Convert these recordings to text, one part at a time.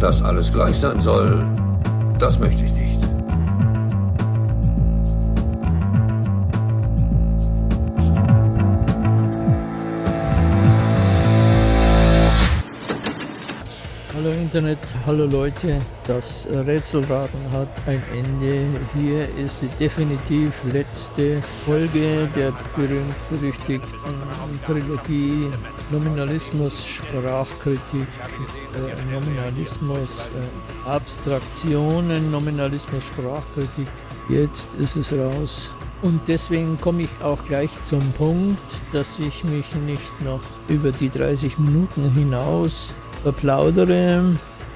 Dass alles gleich sein soll, das möchte ich nicht. Internet, hallo Leute, das Rätselraten hat ein Ende. Hier ist die definitiv letzte Folge der berühmt-berüchtigten Trilogie Nominalismus, Sprachkritik, äh, Nominalismus, äh, Abstraktionen, Nominalismus, Sprachkritik. Jetzt ist es raus. Und deswegen komme ich auch gleich zum Punkt, dass ich mich nicht noch über die 30 Minuten hinaus verplaudere.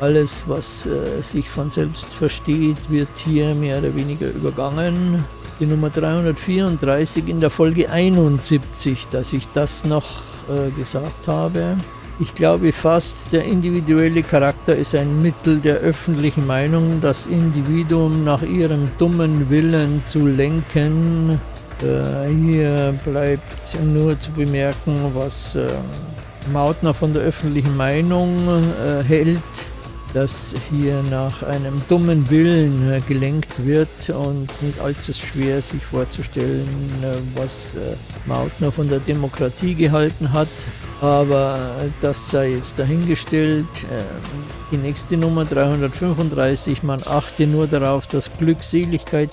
Alles, was äh, sich von selbst versteht, wird hier mehr oder weniger übergangen. Die Nummer 334 in der Folge 71, dass ich das noch äh, gesagt habe. Ich glaube fast, der individuelle Charakter ist ein Mittel der öffentlichen Meinung, das Individuum nach ihrem dummen Willen zu lenken. Äh, hier bleibt nur zu bemerken, was äh, Mautner von der öffentlichen Meinung äh, hält, dass hier nach einem dummen Willen äh, gelenkt wird und nicht allzu schwer sich vorzustellen, äh, was äh, Mautner von der Demokratie gehalten hat. Aber das sei jetzt dahingestellt. Äh, die nächste Nummer 335, man achte nur darauf, dass Glückseligkeit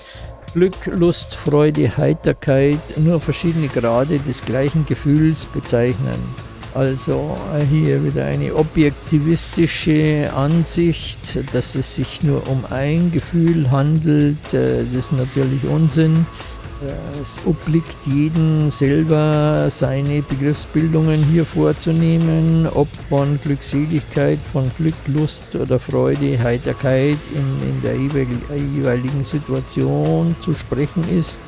Glück, Lust, Freude, Heiterkeit nur verschiedene Grade des gleichen Gefühls bezeichnen. Also hier wieder eine objektivistische Ansicht, dass es sich nur um ein Gefühl handelt, äh, das ist natürlich Unsinn. Äh, es obliegt jedem selber, seine Begriffsbildungen hier vorzunehmen, ob von Glückseligkeit, von Glück, Lust oder Freude, Heiterkeit in, in der jeweiligen Situation zu sprechen ist.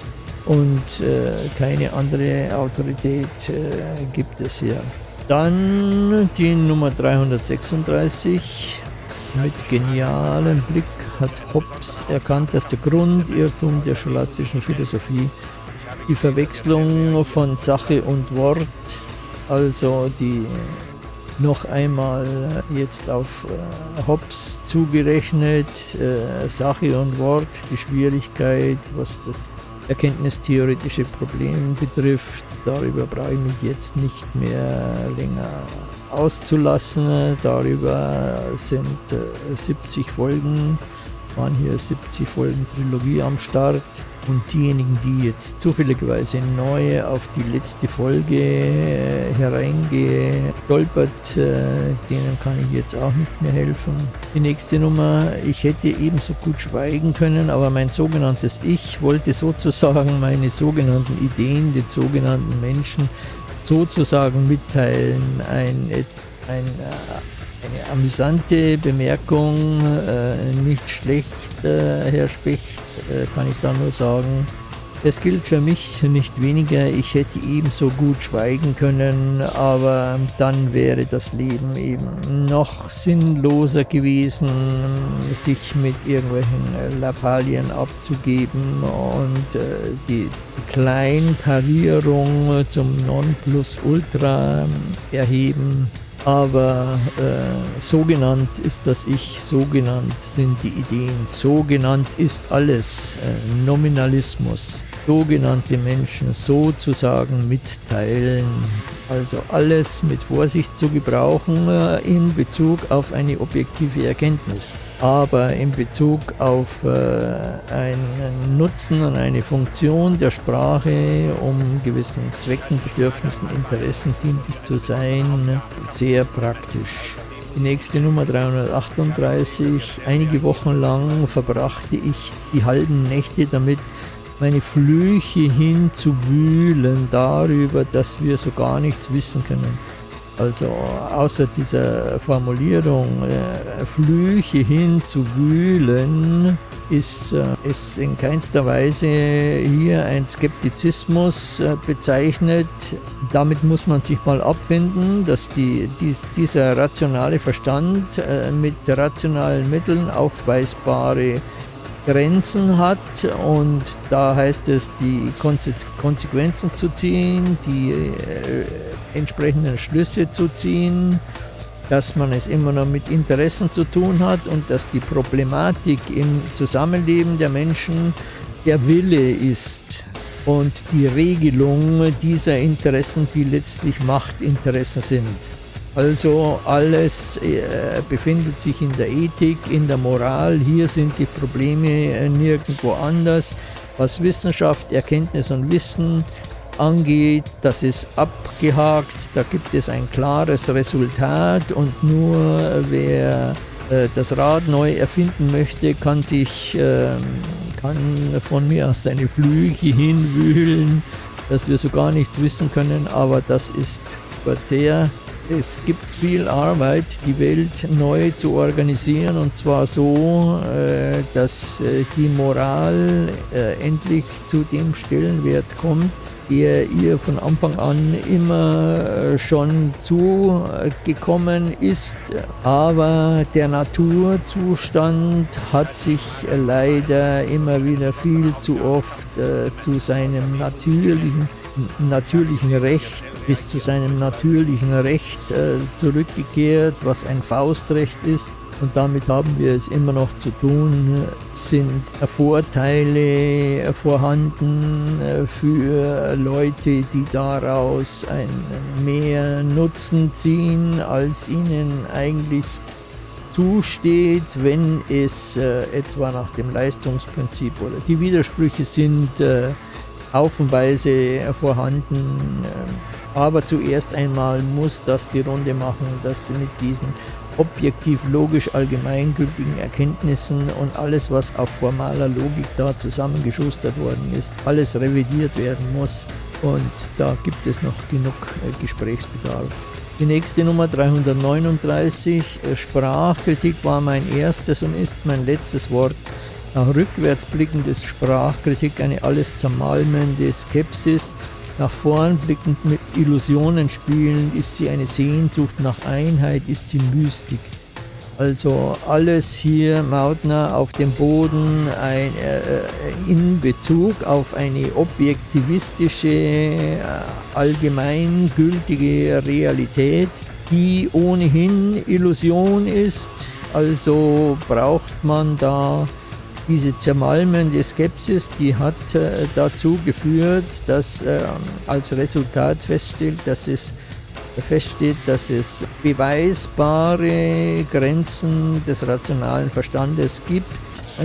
Und äh, keine andere Autorität äh, gibt es hier. Dann die Nummer 336. Mit genialem Blick hat Hobbes erkannt, dass der Grundirrtum der scholastischen Philosophie die Verwechslung von Sache und Wort, also die noch einmal jetzt auf äh, Hobbes zugerechnet, äh, Sache und Wort, die Schwierigkeit, was das erkenntnistheoretische Problem betrifft. Darüber brauche ich mich jetzt nicht mehr länger auszulassen. Darüber sind 70 äh, Folgen, waren hier 70 Folgen Trilogie am Start. Und diejenigen, die jetzt zufälligerweise neu auf die letzte Folge äh, hereingestolpert, äh, denen kann ich jetzt auch nicht mehr helfen. Die nächste Nummer, ich hätte ebenso gut schweigen können, aber mein sogenanntes Ich wollte sozusagen meine sogenannten Ideen den sogenannten Menschen sozusagen mitteilen. Ein, ein, äh, eine amüsante Bemerkung, nicht schlecht, Herr Specht äh, kann ich da nur sagen, es gilt für mich nicht weniger, ich hätte ebenso gut schweigen können, aber dann wäre das Leben eben noch sinnloser gewesen, sich mit irgendwelchen Lappalien abzugeben und äh, die Kleinparierung zum Nonplusultra erheben. Aber äh, so genannt ist das Ich, so genannt sind die Ideen, so genannt ist alles äh, Nominalismus. Sogenannte Menschen sozusagen mitteilen. Also alles mit Vorsicht zu gebrauchen äh, in Bezug auf eine objektive Erkenntnis aber in Bezug auf äh, einen Nutzen und eine Funktion der Sprache, um gewissen Zwecken, Bedürfnissen, Interessen dienlich zu sein, sehr praktisch. Die nächste Nummer 338. Einige Wochen lang verbrachte ich die halben Nächte damit, meine Flüche hinzuwühlen darüber, dass wir so gar nichts wissen können. Also außer dieser Formulierung äh, Flüche hinzuwühlen, ist, äh, ist in keinster Weise hier ein Skeptizismus äh, bezeichnet. Damit muss man sich mal abfinden, dass die, dies, dieser rationale Verstand äh, mit rationalen Mitteln aufweisbare Grenzen hat und da heißt es, die Konsequenzen zu ziehen, die äh, entsprechenden Schlüsse zu ziehen dass man es immer noch mit Interessen zu tun hat und dass die Problematik im Zusammenleben der Menschen der Wille ist und die Regelung dieser Interessen, die letztlich Machtinteressen sind. Also alles äh, befindet sich in der Ethik, in der Moral. Hier sind die Probleme äh, nirgendwo anders. Was Wissenschaft, Erkenntnis und Wissen angeht, das ist abgehakt. Da gibt es ein klares Resultat und nur wer äh, das Rad neu erfinden möchte, kann sich ähm, kann von mir aus seine Flüge hinwühlen, dass wir so gar nichts wissen können, aber das ist der es gibt viel Arbeit, die Welt neu zu organisieren und zwar so, äh, dass äh, die Moral äh, endlich zu dem Stellenwert kommt, der ihr von Anfang an immer schon zugekommen ist. Aber der Naturzustand hat sich leider immer wieder viel zu oft zu seinem natürlichen, natürlichen Recht bis zu seinem natürlichen Recht äh, zurückgekehrt, was ein Faustrecht ist. Und damit haben wir es immer noch zu tun, sind Vorteile vorhanden äh, für Leute, die daraus einen mehr Nutzen ziehen, als ihnen eigentlich zusteht, wenn es äh, etwa nach dem Leistungsprinzip oder die Widersprüche sind äh, haufenweise vorhanden. Äh, aber zuerst einmal muss das die Runde machen, dass mit diesen objektiv logisch allgemeingültigen Erkenntnissen und alles, was auf formaler Logik da zusammengeschustert worden ist, alles revidiert werden muss. Und da gibt es noch genug äh, Gesprächsbedarf. Die nächste Nummer 339, äh, Sprachkritik war mein erstes und ist mein letztes Wort. Nach rückwärts blickendes Sprachkritik eine alles zermalmende Skepsis, nach vorn blickend mit Illusionen spielen, ist sie eine Sehnsucht nach Einheit, ist sie Mystik. Also alles hier Mautner auf dem Boden ein, äh, in Bezug auf eine objektivistische, äh, allgemeingültige Realität, die ohnehin Illusion ist. Also braucht man da diese zermalmende Skepsis, die hat äh, dazu geführt, dass äh, als Resultat feststeht, dass es feststeht, dass es beweisbare Grenzen des rationalen Verstandes gibt,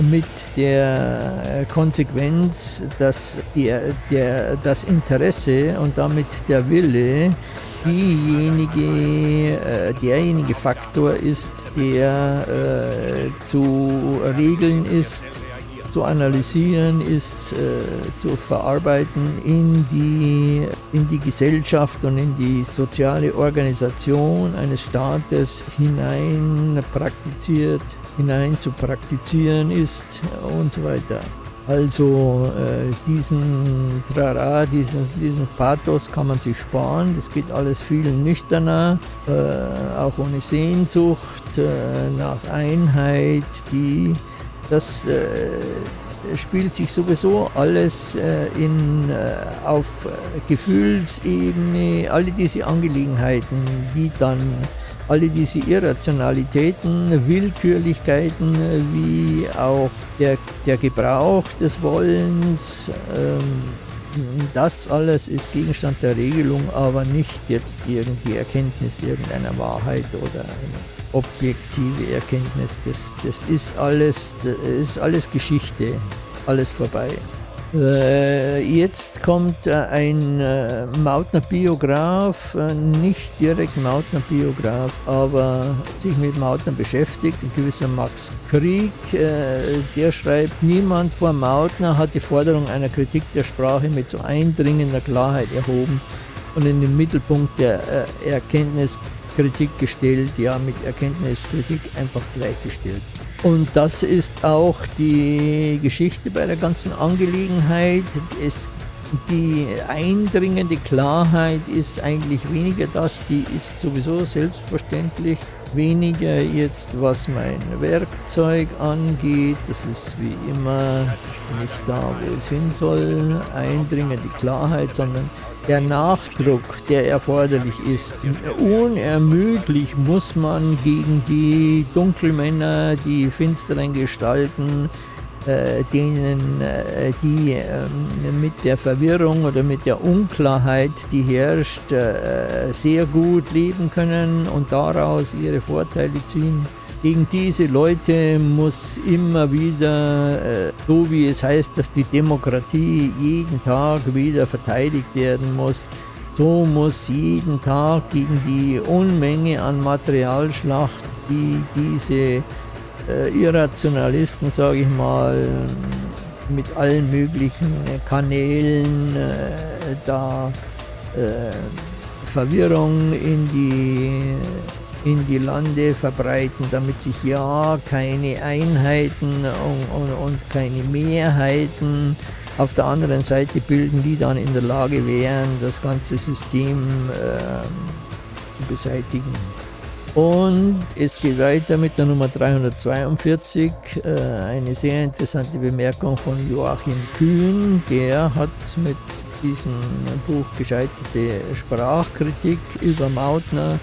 mit der Konsequenz, dass der, der, das Interesse und damit der Wille diejenige, äh, derjenige Faktor ist, der äh, zu regeln ist, zu analysieren ist, äh, zu verarbeiten in die, in die Gesellschaft und in die soziale Organisation eines Staates hinein praktiziert, hinein zu praktizieren ist und so weiter. Also äh, diesen Trara, diesen, diesen Pathos kann man sich sparen. Das geht alles viel nüchterner, äh, auch ohne Sehnsucht äh, nach Einheit. Die, das äh, spielt sich sowieso alles äh, in, äh, auf Gefühlsebene, alle diese Angelegenheiten, die dann alle diese Irrationalitäten, Willkürlichkeiten, wie auch der, der Gebrauch des Wollens, ähm, das alles ist Gegenstand der Regelung, aber nicht jetzt irgendwie Erkenntnis irgendeiner Wahrheit oder eine objektive Erkenntnis. Das, das ist, alles, das ist alles Geschichte, alles vorbei. Äh, jetzt kommt äh, ein äh, Mautner Biograf, nicht direkt Mautner Biograf, aber sich mit Mautner beschäftigt, ein gewisser Max Krieg, der schreibt, niemand vor Mautner hat die Forderung einer Kritik der Sprache mit so eindringender Klarheit erhoben und in den Mittelpunkt der Erkenntniskritik gestellt, ja mit Erkenntniskritik einfach gleichgestellt. Und das ist auch die Geschichte bei der ganzen Angelegenheit. Es, die eindringende Klarheit ist eigentlich weniger das, die ist sowieso selbstverständlich. Weniger jetzt, was mein Werkzeug angeht. Das ist wie immer nicht da, wo es hin soll. Eindringende Klarheit, sondern der Nachdruck, der erforderlich ist. Unermüdlich muss man gegen die Dunkelmänner, die finsteren Gestalten, äh, denen äh, die ähm, mit der Verwirrung oder mit der Unklarheit, die herrscht, äh, sehr gut leben können und daraus ihre Vorteile ziehen. Gegen diese Leute muss immer wieder, so wie es heißt, dass die Demokratie jeden Tag wieder verteidigt werden muss, so muss jeden Tag gegen die Unmenge an Materialschlacht, die diese äh, Irrationalisten, sage ich mal, mit allen möglichen Kanälen äh, da äh, Verwirrung in die, in die Lande verbreiten, damit sich ja keine Einheiten und, und, und keine Mehrheiten auf der anderen Seite bilden, die dann in der Lage wären, das ganze System äh, zu beseitigen. Und es geht weiter mit der Nummer 342, äh, eine sehr interessante Bemerkung von Joachim Kühn. Der hat mit diesem Buch Gescheiterte Sprachkritik über Mautner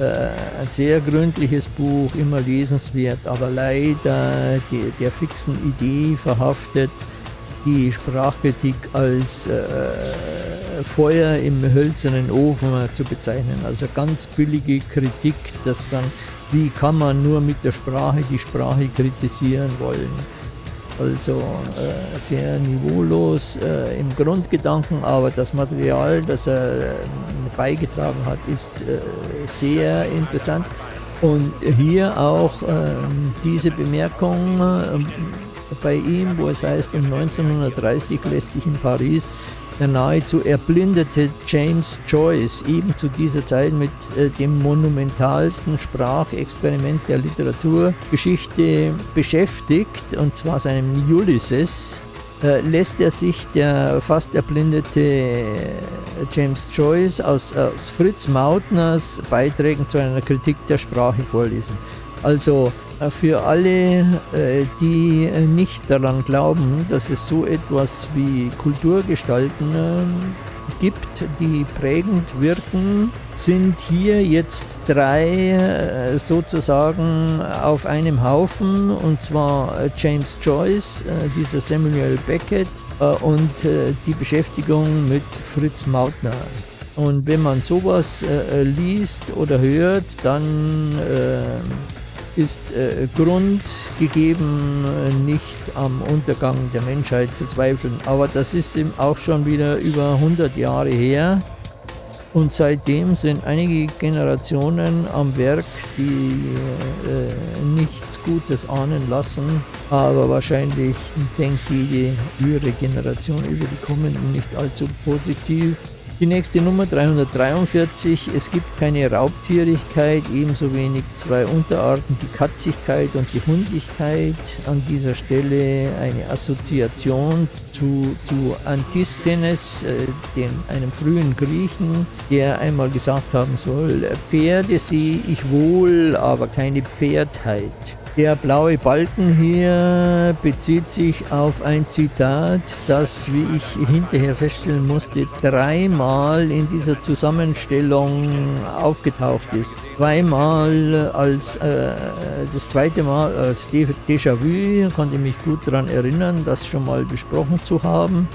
ein sehr gründliches Buch, immer lesenswert, aber leider die, der fixen Idee verhaftet, die Sprachkritik als äh, Feuer im hölzernen Ofen zu bezeichnen. Also ganz billige Kritik, dass dann, wie kann man nur mit der Sprache die Sprache kritisieren wollen. Also äh, sehr niveaulos äh, im Grundgedanken, aber das Material, das er äh, beigetragen hat, ist äh, sehr interessant. Und hier auch ähm, diese Bemerkung ähm, bei ihm, wo es heißt, um 1930 lässt sich in Paris der nahezu erblindete James Joyce eben zu dieser Zeit mit äh, dem monumentalsten Sprachexperiment der Literaturgeschichte beschäftigt, und zwar seinem Ulysses, äh, lässt er sich der fast erblindete James Joyce aus, aus Fritz Mautners Beiträgen zu einer Kritik der Sprache vorlesen. Also äh, für alle, äh, die nicht daran glauben, dass es so etwas wie Kulturgestalten ähm, gibt, die prägend wirken, sind hier jetzt drei äh, sozusagen auf einem Haufen, und zwar James Joyce, dieser Samuel Beckett und die Beschäftigung mit Fritz Mautner. Und wenn man sowas liest oder hört, dann ist äh, Grund gegeben, äh, nicht am Untergang der Menschheit zu zweifeln. Aber das ist eben auch schon wieder über 100 Jahre her. Und seitdem sind einige Generationen am Werk, die äh, nichts Gutes ahnen lassen. Aber wahrscheinlich denkt jede jüngere Generation über die kommenden nicht allzu positiv. Die nächste Nummer 343. Es gibt keine Raubtierigkeit, ebenso wenig zwei Unterarten, die Katzigkeit und die Hundlichkeit. An dieser Stelle eine Assoziation zu, zu Antisthenes, äh, dem, einem frühen Griechen, der einmal gesagt haben soll, Pferde sehe ich wohl, aber keine Pferdheit. Der blaue Balken hier bezieht sich auf ein Zitat, das, wie ich hinterher feststellen musste, dreimal in dieser Zusammenstellung aufgetaucht ist. Zweimal als, äh, das zweite Mal als Déjà-vu, konnte ich mich gut daran erinnern, das schon mal besprochen zu haben.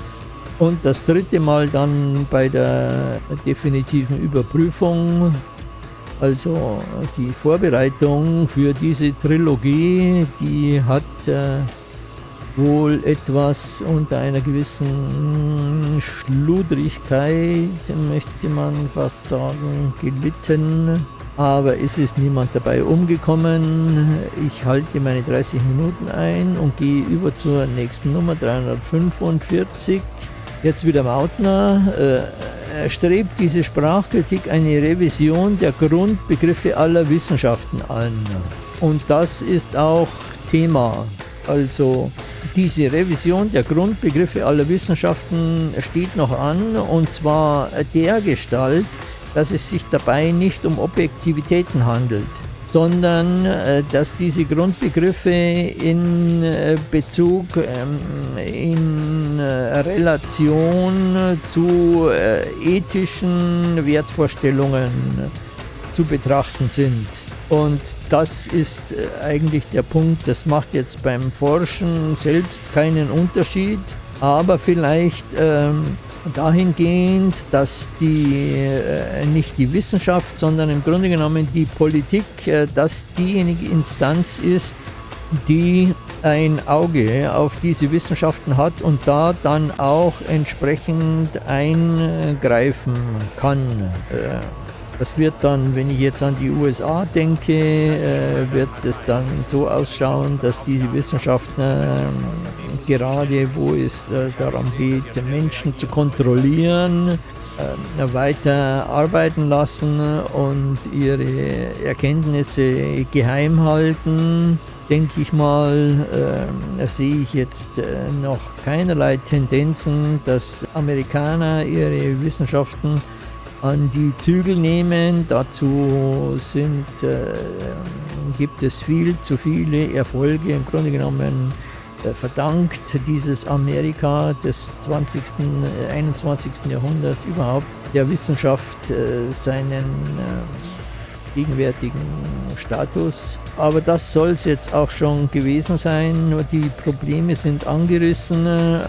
Und das dritte Mal dann bei der definitiven Überprüfung also die Vorbereitung für diese Trilogie, die hat äh, wohl etwas unter einer gewissen Schludrigkeit, möchte man fast sagen, gelitten. Aber es ist niemand dabei umgekommen. Ich halte meine 30 Minuten ein und gehe über zur nächsten Nummer 345. Jetzt wieder Mautner. Äh, strebt diese Sprachkritik eine Revision der Grundbegriffe aller Wissenschaften an. Und das ist auch Thema. Also diese Revision der Grundbegriffe aller Wissenschaften steht noch an und zwar der Gestalt, dass es sich dabei nicht um Objektivitäten handelt sondern äh, dass diese Grundbegriffe in äh, Bezug ähm, in Relation zu äh, ethischen Wertvorstellungen zu betrachten sind. Und das ist äh, eigentlich der Punkt, das macht jetzt beim Forschen selbst keinen Unterschied, aber vielleicht ähm, dahingehend, dass die, äh, nicht die Wissenschaft, sondern im Grunde genommen die Politik, äh, dass diejenige Instanz ist, die ein Auge auf diese Wissenschaften hat und da dann auch entsprechend eingreifen kann. Äh, das wird dann, wenn ich jetzt an die USA denke, äh, wird es dann so ausschauen, dass diese Wissenschaften gerade, wo es äh, darum geht, Menschen zu kontrollieren, weiter arbeiten lassen und ihre Erkenntnisse geheim halten denke ich mal, äh, sehe ich jetzt äh, noch keinerlei Tendenzen, dass Amerikaner ihre Wissenschaften an die Zügel nehmen. Dazu sind, äh, gibt es viel zu viele Erfolge. Im Grunde genommen äh, verdankt dieses Amerika des 20., 21. Äh, Jahrhunderts überhaupt der Wissenschaft äh, seinen gegenwärtigen Status. Aber das soll es jetzt auch schon gewesen sein. Die Probleme sind angerissen. Ähm,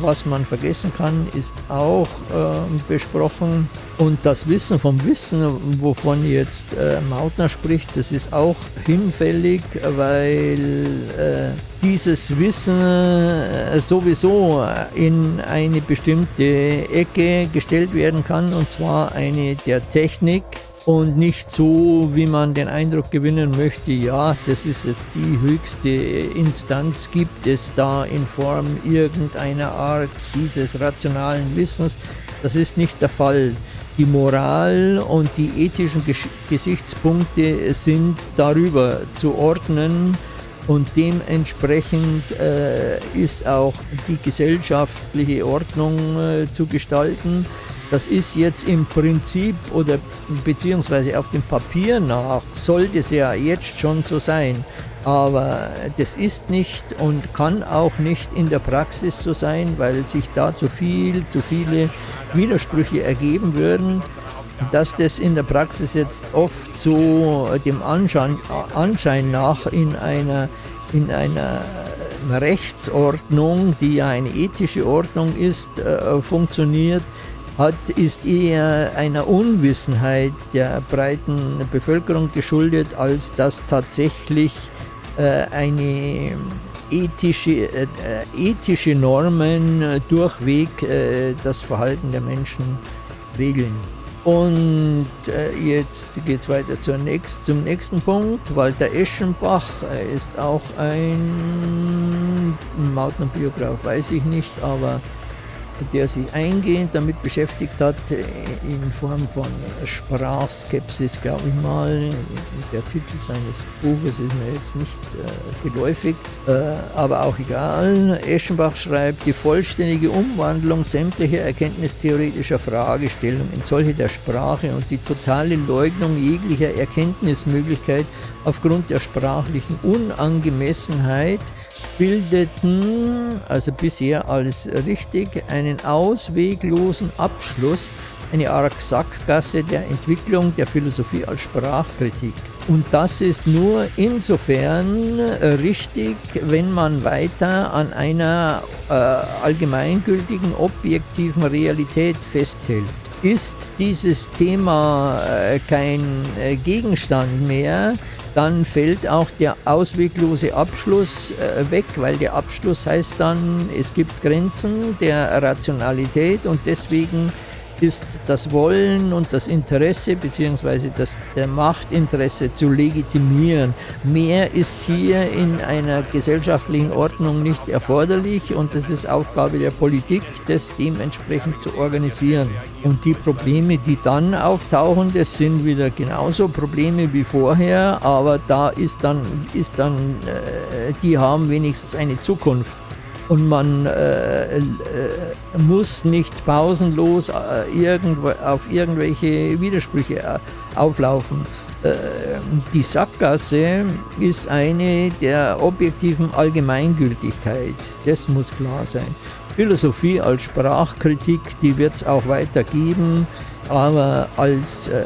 was man vergessen kann, ist auch äh, besprochen. Und das Wissen vom Wissen, wovon jetzt äh, Mautner spricht, das ist auch hinfällig, weil äh, dieses Wissen äh, sowieso in eine bestimmte Ecke gestellt werden kann, und zwar eine der Technik und nicht so, wie man den Eindruck gewinnen möchte, ja, das ist jetzt die höchste Instanz, gibt es da in Form irgendeiner Art dieses rationalen Wissens. Das ist nicht der Fall. Die Moral und die ethischen Gesichtspunkte sind darüber zu ordnen und dementsprechend äh, ist auch die gesellschaftliche Ordnung äh, zu gestalten. Das ist jetzt im Prinzip oder beziehungsweise auf dem Papier nach, sollte es ja jetzt schon so sein. Aber das ist nicht und kann auch nicht in der Praxis so sein, weil sich da zu viel, zu viele Widersprüche ergeben würden, dass das in der Praxis jetzt oft so dem Anschein, Anschein nach in einer, in einer Rechtsordnung, die ja eine ethische Ordnung ist, äh, funktioniert, hat, ist eher einer Unwissenheit der breiten Bevölkerung geschuldet, als dass tatsächlich äh, eine ethische, äh, ethische Normen äh, durchweg äh, das Verhalten der Menschen regeln. Und äh, jetzt geht es weiter zur nächst, zum nächsten Punkt. Walter Eschenbach ist auch ein Mautner-Biograf, weiß ich nicht, aber der sich eingehend damit beschäftigt hat, äh, in Form von Sprachskepsis, glaube ich mal. Der Titel seines Buches ist mir jetzt nicht äh, geläufig, äh, aber auch egal. Eschenbach schreibt, die vollständige Umwandlung sämtlicher erkenntnistheoretischer Fragestellungen in solche der Sprache und die totale Leugnung jeglicher Erkenntnismöglichkeit aufgrund der sprachlichen Unangemessenheit bildeten, also bisher alles richtig, einen ausweglosen Abschluss, eine Art Sackgasse der Entwicklung der Philosophie als Sprachkritik. Und das ist nur insofern äh, richtig, wenn man weiter an einer äh, allgemeingültigen, objektiven Realität festhält. Ist dieses Thema äh, kein äh, Gegenstand mehr, dann fällt auch der ausweglose Abschluss äh, weg, weil der Abschluss heißt dann, es gibt Grenzen der Rationalität und deswegen ist das Wollen und das Interesse bzw. das Machtinteresse zu legitimieren. Mehr ist hier in einer gesellschaftlichen Ordnung nicht erforderlich und es ist Aufgabe der Politik, das dementsprechend zu organisieren. Und die Probleme, die dann auftauchen, das sind wieder genauso Probleme wie vorher, aber da ist dann, ist dann äh, die haben wenigstens eine Zukunft und man äh, äh, muss nicht pausenlos äh, irgendwo, auf irgendwelche Widersprüche äh, auflaufen. Äh, die Sackgasse ist eine der objektiven Allgemeingültigkeit, das muss klar sein. Philosophie als Sprachkritik, die wird es auch weitergeben aber als äh,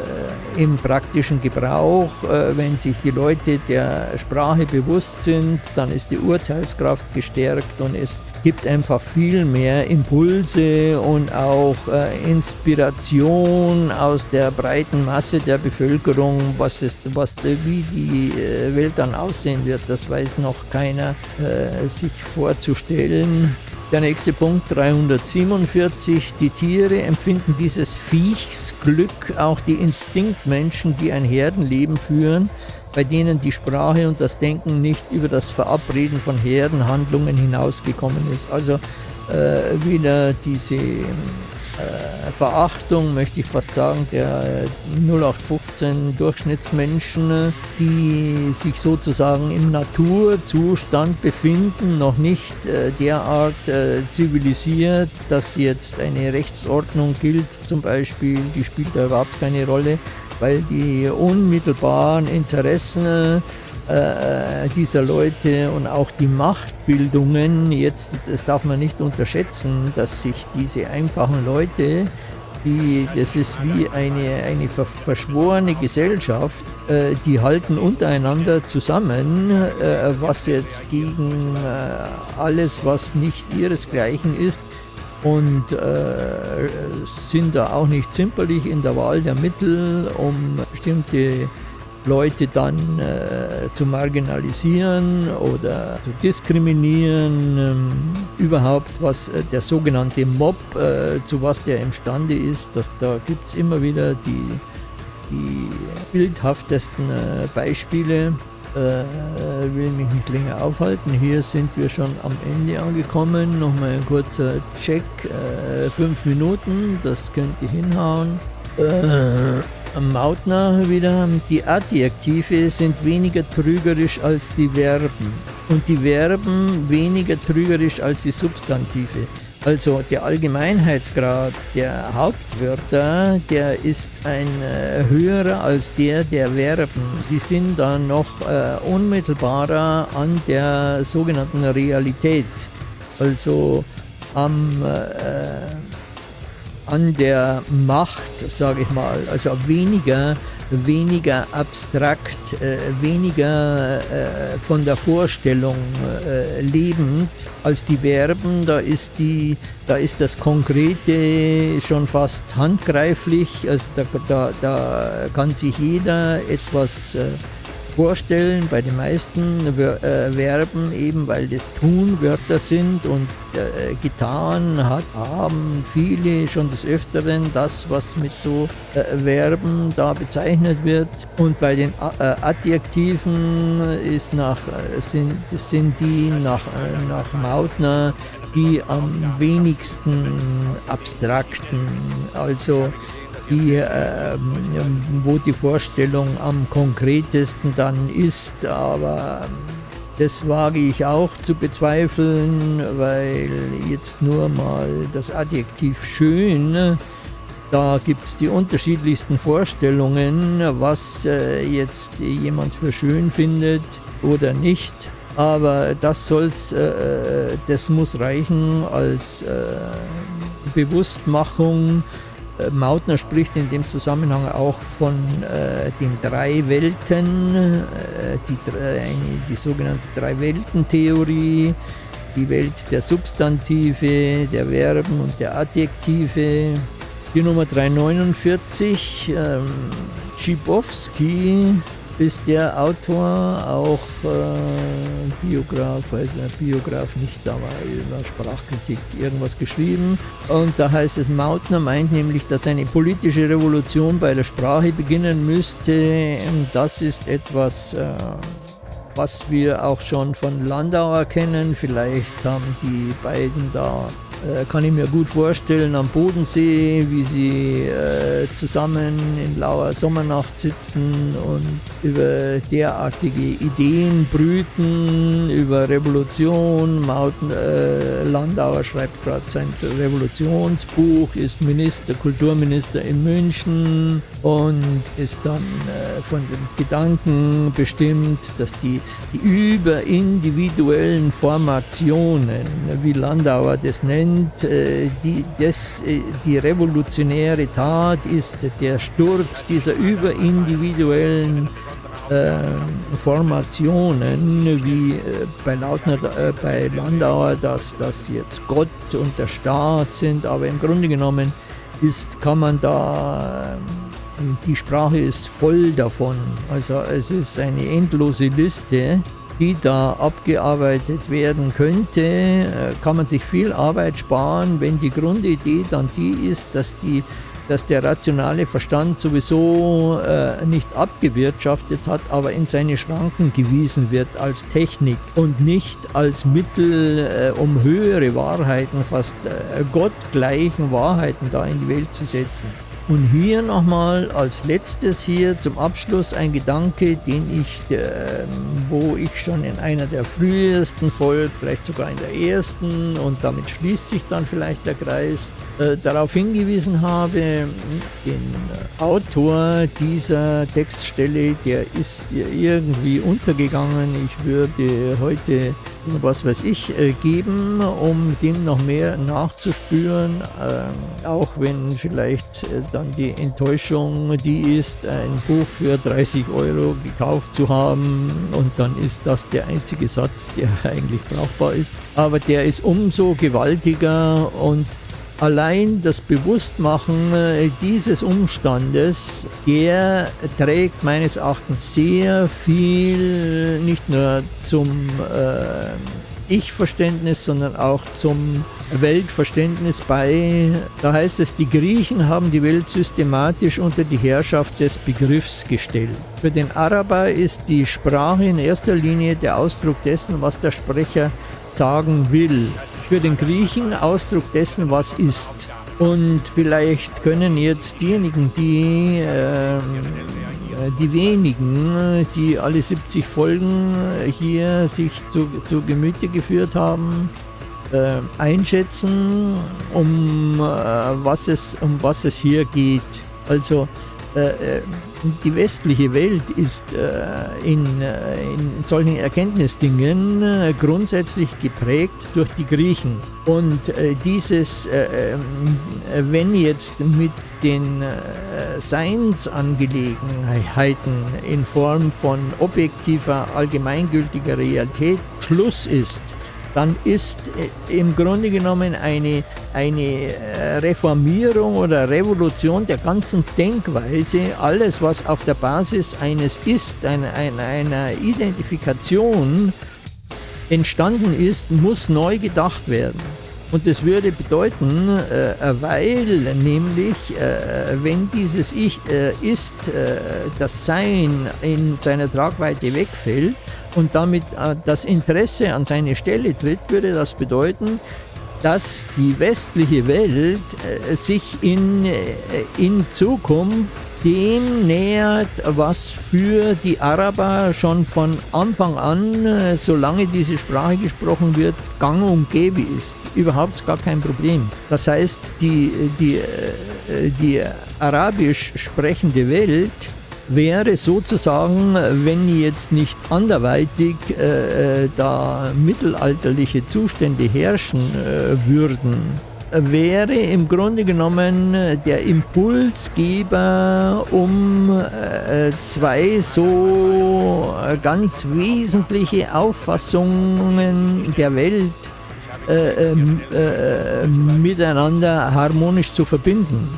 im praktischen Gebrauch, äh, wenn sich die Leute der Sprache bewusst sind, dann ist die Urteilskraft gestärkt und es gibt einfach viel mehr Impulse und auch äh, Inspiration aus der breiten Masse der Bevölkerung, was ist, was, wie die äh, Welt dann aussehen wird, das weiß noch keiner äh, sich vorzustellen. Der nächste Punkt 347. Die Tiere empfinden dieses Viechs Glück, auch die Instinktmenschen, die ein Herdenleben führen, bei denen die Sprache und das Denken nicht über das Verabreden von Herdenhandlungen hinausgekommen ist. Also äh, wieder diese Beachtung, möchte ich fast sagen, der 0815 Durchschnittsmenschen, die sich sozusagen im Naturzustand befinden, noch nicht äh, derart äh, zivilisiert, dass jetzt eine Rechtsordnung gilt, zum Beispiel, die spielt da überhaupt keine Rolle, weil die unmittelbaren Interessen äh, dieser Leute und auch die Machtbildungen, jetzt, das darf man nicht unterschätzen, dass sich diese einfachen Leute, die, das ist wie eine, eine verschworene Gesellschaft, äh, die halten untereinander zusammen, äh, was jetzt gegen äh, alles, was nicht ihresgleichen ist, und äh, sind da auch nicht zimperlich in der Wahl der Mittel, um bestimmte Leute dann äh, zu marginalisieren oder zu diskriminieren. Ähm, überhaupt, was äh, der sogenannte Mob, äh, zu was der imstande ist, dass, da gibt es immer wieder die, die bildhaftesten äh, Beispiele. Äh, will mich nicht länger aufhalten. Hier sind wir schon am Ende angekommen. Nochmal ein kurzer Check. Äh, fünf Minuten, das könnte hinhauen. Mautner wieder, die Adjektive sind weniger trügerisch als die Verben und die Verben weniger trügerisch als die Substantive. Also der Allgemeinheitsgrad der Hauptwörter, der ist ein äh, höherer als der der Verben. Die sind dann noch äh, unmittelbarer an der sogenannten Realität. Also am äh, an der Macht, sage ich mal, also weniger, weniger abstrakt, äh, weniger äh, von der Vorstellung äh, lebend als die Verben. Da ist, die, da ist das Konkrete schon fast handgreiflich, also da, da, da kann sich jeder etwas äh, vorstellen, bei den meisten äh, Verben eben, weil das Tunwörter sind und äh, getan hat, haben viele schon des Öfteren das, was mit so äh, Verben da bezeichnet wird. Und bei den Adjektiven ist nach, sind, sind die nach, nach Mautner die am wenigsten abstrakten, also die, äh, wo die Vorstellung am konkretesten dann ist, aber das wage ich auch zu bezweifeln, weil jetzt nur mal das Adjektiv schön, da gibt es die unterschiedlichsten Vorstellungen, was äh, jetzt jemand für schön findet oder nicht. Aber das soll's, äh, äh das muss reichen als äh, Bewusstmachung Mautner spricht in dem Zusammenhang auch von äh, den drei Welten, äh, die, eine, die sogenannte Drei-Welten-Theorie, die Welt der Substantive, der Verben und der Adjektive. Die Nummer 349, ähm, Schibowski, ist der Autor auch äh, Biograf, weiß also Biograf nicht, aber über Sprachkritik irgendwas geschrieben. Und da heißt es, Mautner meint nämlich, dass eine politische Revolution bei der Sprache beginnen müsste. Das ist etwas, äh, was wir auch schon von Landauer kennen. Vielleicht haben die beiden da kann ich mir gut vorstellen am Bodensee, wie sie äh, zusammen in lauer Sommernacht sitzen und über derartige Ideen brüten, über Revolution. Mauten, äh, Landauer schreibt gerade sein Revolutionsbuch, ist Minister, Kulturminister in München und ist dann äh, von dem Gedanken bestimmt, dass die, die überindividuellen Formationen, wie Landauer das nennt, äh, die, das, äh, die revolutionäre Tat ist der Sturz dieser überindividuellen äh, Formationen, wie äh, bei, Lautner, äh, bei Landauer, dass das jetzt Gott und der Staat sind, aber im Grunde genommen ist, kann man da die Sprache ist voll davon. Also es ist eine endlose Liste, die da abgearbeitet werden könnte. Äh, kann man sich viel Arbeit sparen, wenn die Grundidee dann die ist, dass die dass der rationale Verstand sowieso äh, nicht abgewirtschaftet hat, aber in seine Schranken gewiesen wird als Technik und nicht als Mittel, äh, um höhere Wahrheiten, fast äh, gottgleichen Wahrheiten da in die Welt zu setzen. Und hier nochmal als letztes hier zum Abschluss ein Gedanke, den ich, äh, wo ich schon in einer der frühesten Folgen, vielleicht sogar in der ersten und damit schließt sich dann vielleicht der Kreis, äh, darauf hingewiesen habe, den Autor dieser Textstelle, der ist irgendwie untergegangen. Ich würde heute was weiß ich, äh, geben, um dem noch mehr nachzuspüren, äh, auch wenn vielleicht äh, dann die Enttäuschung die ist, ein Buch für 30 Euro gekauft zu haben und dann ist das der einzige Satz, der eigentlich brauchbar ist. Aber der ist umso gewaltiger und Allein das Bewusstmachen äh, dieses Umstandes, der trägt meines Erachtens sehr viel nicht nur zum äh, Ich-Verständnis, sondern auch zum Weltverständnis bei. Da heißt es, die Griechen haben die Welt systematisch unter die Herrschaft des Begriffs gestellt. Für den Araber ist die Sprache in erster Linie der Ausdruck dessen, was der Sprecher sagen will für den Griechen Ausdruck dessen, was ist. Und vielleicht können jetzt diejenigen, die, äh, die wenigen, die alle 70 Folgen hier sich zu, zu Gemüte geführt haben, äh, einschätzen, um, äh, was es, um was es hier geht. Also die westliche Welt ist äh, in, in solchen Erkenntnisdingen grundsätzlich geprägt durch die Griechen. Und dieses, wenn jetzt mit den Seinsangelegenheiten in Form von objektiver, allgemeingültiger Realität Schluss ist, dann ist äh, im Grunde genommen eine, eine äh, Reformierung oder Revolution der ganzen Denkweise, alles was auf der Basis eines Ist, einer, einer Identifikation entstanden ist, muss neu gedacht werden. Und das würde bedeuten, äh, weil nämlich, wenn dieses Ich ist, das Sein in seiner Tragweite wegfällt und damit äh, das Interesse an seine Stelle tritt, würde das bedeuten, dass die westliche Welt äh, sich in, äh, in Zukunft dem nähert, was für die Araber schon von Anfang an, solange diese Sprache gesprochen wird, gang und gäbe ist. Überhaupt gar kein Problem. Das heißt, die, die, die arabisch sprechende Welt wäre sozusagen, wenn jetzt nicht anderweitig äh, äh, da mittelalterliche Zustände herrschen äh, würden, wäre im Grunde genommen der Impulsgeber, um äh, zwei so ganz wesentliche Auffassungen der Welt äh, äh, miteinander harmonisch zu verbinden.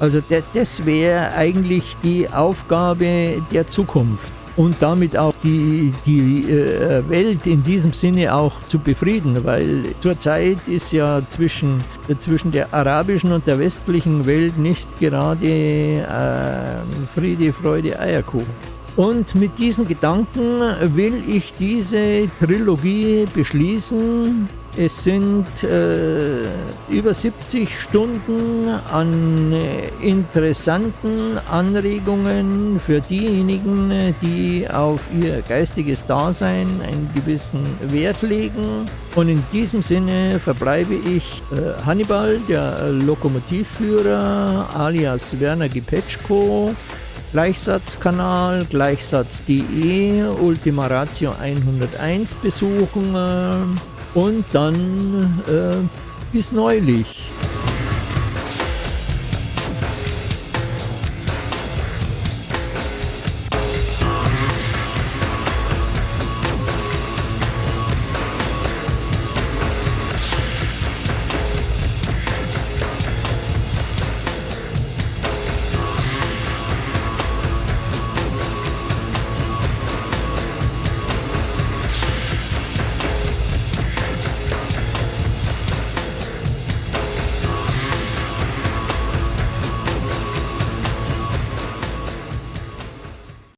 Also das wäre eigentlich die Aufgabe der Zukunft und damit auch die, die äh, Welt in diesem Sinne auch zu befrieden, weil zurzeit ist ja zwischen, zwischen der arabischen und der westlichen Welt nicht gerade äh, Friede, Freude, Eierkuchen. Und mit diesen Gedanken will ich diese Trilogie beschließen Es sind äh, über 70 Stunden an äh, interessanten Anregungen für diejenigen, die auf ihr geistiges Dasein einen gewissen Wert legen. Und in diesem Sinne verbleibe ich äh, Hannibal, der Lokomotivführer alias Werner Gipetschko, Gleichsatzkanal, Gleichsatz.de, Ultima Ratio 101 besuchen. Äh, und dann äh, bis neulich.